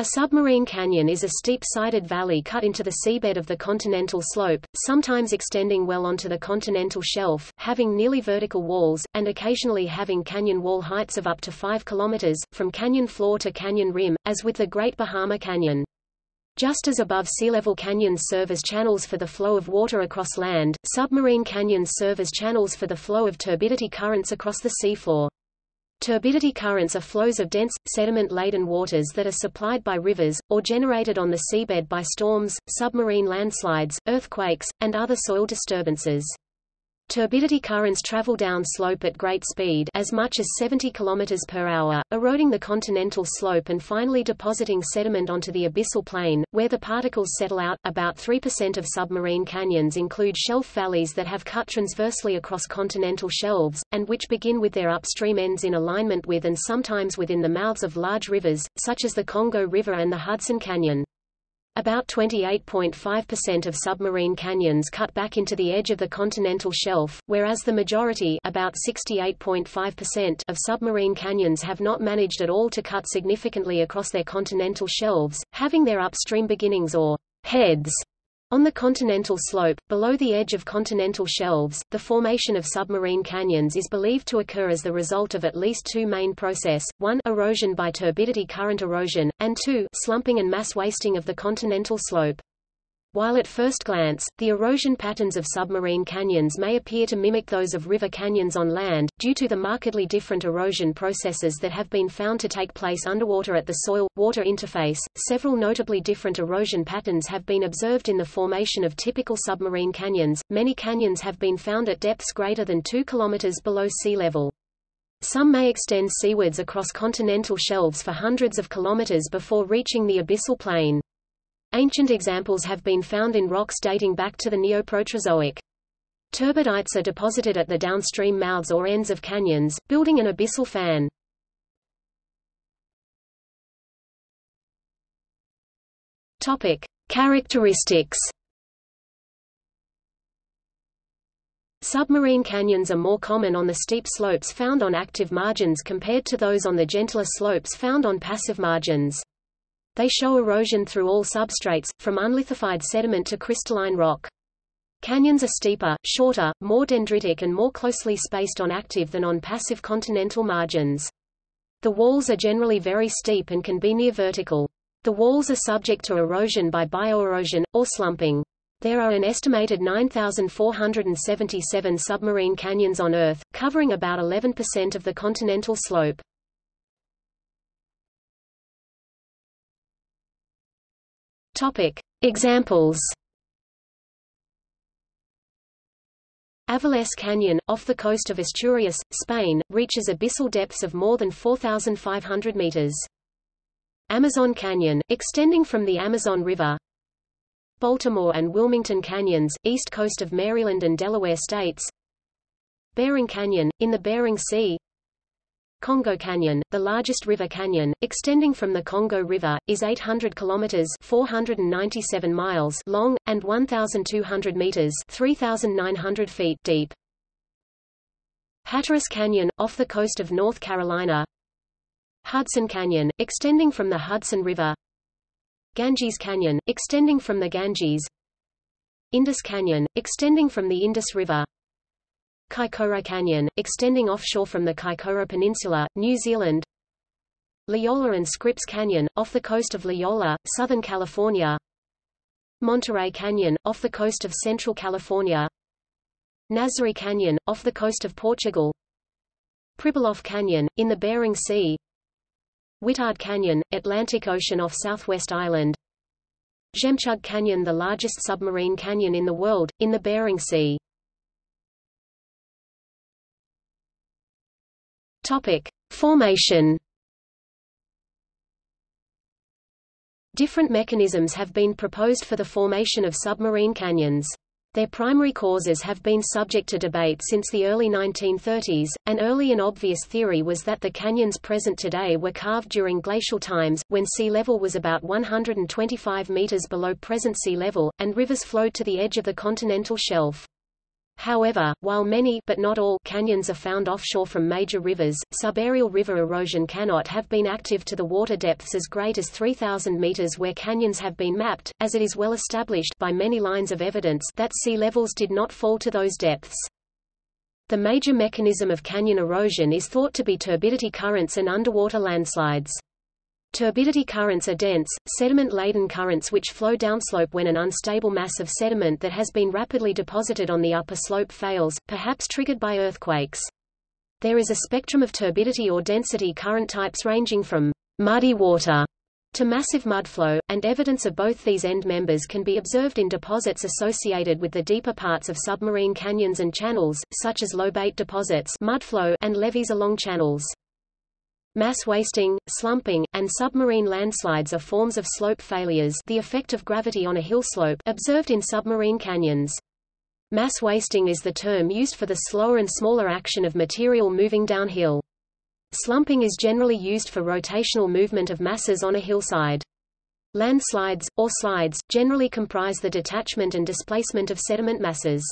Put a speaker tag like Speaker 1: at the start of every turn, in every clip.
Speaker 1: A submarine canyon is a steep-sided valley cut into the seabed of the continental slope, sometimes extending well onto the continental shelf, having nearly vertical walls, and occasionally having canyon wall heights of up to 5 km, from canyon floor to canyon rim, as with the Great Bahama Canyon. Just as above sea level canyons serve as channels for the flow of water across land, submarine canyons serve as channels for the flow of turbidity currents across the seafloor. Turbidity currents are flows of dense, sediment-laden waters that are supplied by rivers, or generated on the seabed by storms, submarine landslides, earthquakes, and other soil disturbances. Turbidity currents travel down slope at great speed as much as 70 km per eroding the continental slope and finally depositing sediment onto the abyssal plain, where the particles settle out. About 3% of submarine canyons include shelf valleys that have cut transversely across continental shelves, and which begin with their upstream ends in alignment with and sometimes within the mouths of large rivers, such as the Congo River and the Hudson Canyon. About 28.5% of submarine canyons cut back into the edge of the continental shelf, whereas the majority about 68.5% of submarine canyons have not managed at all to cut significantly across their continental shelves, having their upstream beginnings or heads on the continental slope, below the edge of continental shelves, the formation of submarine canyons is believed to occur as the result of at least two main process, one erosion by turbidity current erosion, and two slumping and mass wasting of the continental slope. While at first glance, the erosion patterns of submarine canyons may appear to mimic those of river canyons on land, due to the markedly different erosion processes that have been found to take place underwater at the soil-water interface, several notably different erosion patterns have been observed in the formation of typical submarine canyons. Many canyons have been found at depths greater than 2 km below sea level. Some may extend seawards across continental shelves for hundreds of kilometers before reaching the abyssal plain. Ancient examples have been found in rocks dating back to the Neoproterozoic. Turbidites are deposited at the downstream mouths or ends of canyons, building an abyssal fan. Topic: Characteristics. Submarine canyons are more common on the steep slopes found on active margins compared to those on the gentler slopes found on passive margins. They show erosion through all substrates, from unlithified sediment to crystalline rock. Canyons are steeper, shorter, more dendritic and more closely spaced on active than on passive continental margins. The walls are generally very steep and can be near vertical. The walls are subject to erosion by bioerosion, or slumping. There are an estimated 9,477 submarine canyons on Earth, covering about 11% of the continental slope. Topic. Examples Avilés Canyon, off the coast of Asturias, Spain, reaches abyssal depths of more than 4,500 meters. Amazon Canyon, extending from the Amazon River. Baltimore and Wilmington Canyons, east coast of Maryland and Delaware states. Bering Canyon, in the Bering Sea. Congo Canyon, the largest river canyon, extending from the Congo River, is 800 kilometers (497 miles) long and 1,200 meters (3,900 feet) deep. Hatteras Canyon, off the coast of North Carolina. Hudson Canyon, extending from the Hudson River. Ganges Canyon, extending from the Ganges. Indus Canyon, extending from the Indus River. Kaikoura Canyon, extending offshore from the Kaikoura Peninsula, New Zealand. La Jolla and Scripps Canyon, off the coast of La Jolla, Southern California. Monterey Canyon, off the coast of Central California. Nazare Canyon, off the coast of Portugal. Pribilof Canyon, in the Bering Sea. Whittard Canyon, Atlantic Ocean off Southwest Island. Jemtchug Canyon the largest submarine canyon in the world, in the Bering Sea Topic: Formation. Different mechanisms have been proposed for the formation of submarine canyons. Their primary causes have been subject to debate since the early 1930s. An early and obvious theory was that the canyons present today were carved during glacial times, when sea level was about 125 meters below present sea level, and rivers flowed to the edge of the continental shelf. However, while many but not all canyons are found offshore from major rivers, subaerial river erosion cannot have been active to the water depths as great as 3,000 meters where canyons have been mapped, as it is well established by many lines of evidence that sea levels did not fall to those depths. The major mechanism of canyon erosion is thought to be turbidity currents and underwater landslides. Turbidity currents are dense, sediment-laden currents which flow downslope when an unstable mass of sediment that has been rapidly deposited on the upper slope fails, perhaps triggered by earthquakes. There is a spectrum of turbidity or density current types ranging from muddy water to massive mudflow, and evidence of both these end members can be observed in deposits associated with the deeper parts of submarine canyons and channels, such as lobate deposits mudflow and levees along channels. Mass wasting, slumping, and submarine landslides are forms of slope failures the effect of gravity on a hillslope observed in submarine canyons. Mass wasting is the term used for the slower and smaller action of material moving downhill. Slumping is generally used for rotational movement of masses on a hillside. Landslides, or slides, generally comprise the detachment and displacement of sediment masses.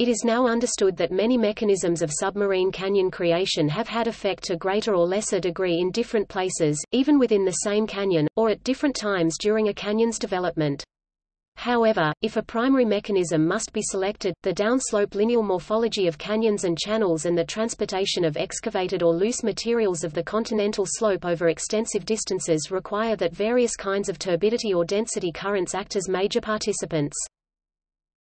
Speaker 1: It is now understood that many mechanisms of submarine canyon creation have had effect to greater or lesser degree in different places, even within the same canyon, or at different times during a canyon's development. However, if a primary mechanism must be selected, the downslope lineal morphology of canyons and channels and the transportation of excavated or loose materials of the continental slope over extensive distances require that various kinds of turbidity or density currents act as major participants.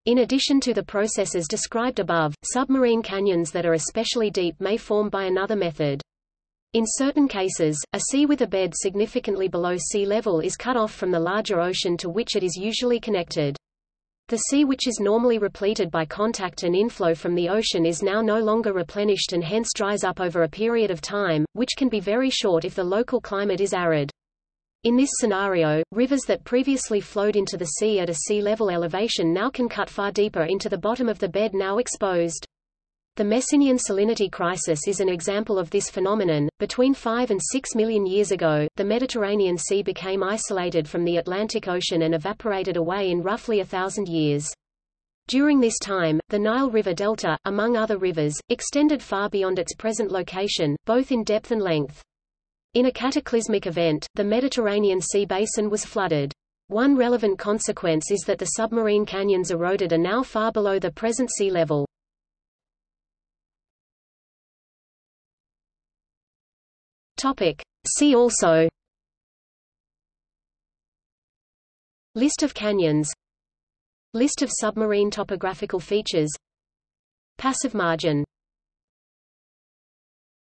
Speaker 1: In addition to the processes described above, submarine canyons that are especially deep may form by another method. In certain cases, a sea with a bed significantly below sea level is cut off from the larger ocean to which it is usually connected. The sea which is normally repleted by contact and inflow from the ocean is now no longer replenished and hence dries up over a period of time, which can be very short if the local climate is arid. In this scenario, rivers that previously flowed into the sea at a sea level elevation now can cut far deeper into the bottom of the bed now exposed. The Messinian salinity crisis is an example of this phenomenon. Between 5 and 6 million years ago, the Mediterranean Sea became isolated from the Atlantic Ocean and evaporated away in roughly a thousand years. During this time, the Nile River Delta, among other rivers, extended far beyond its present location, both in depth and length. In a cataclysmic event, the Mediterranean Sea basin was flooded. One relevant consequence is that the submarine canyons eroded are now far below the present sea level. Topic. See also List of canyons List of submarine topographical features Passive margin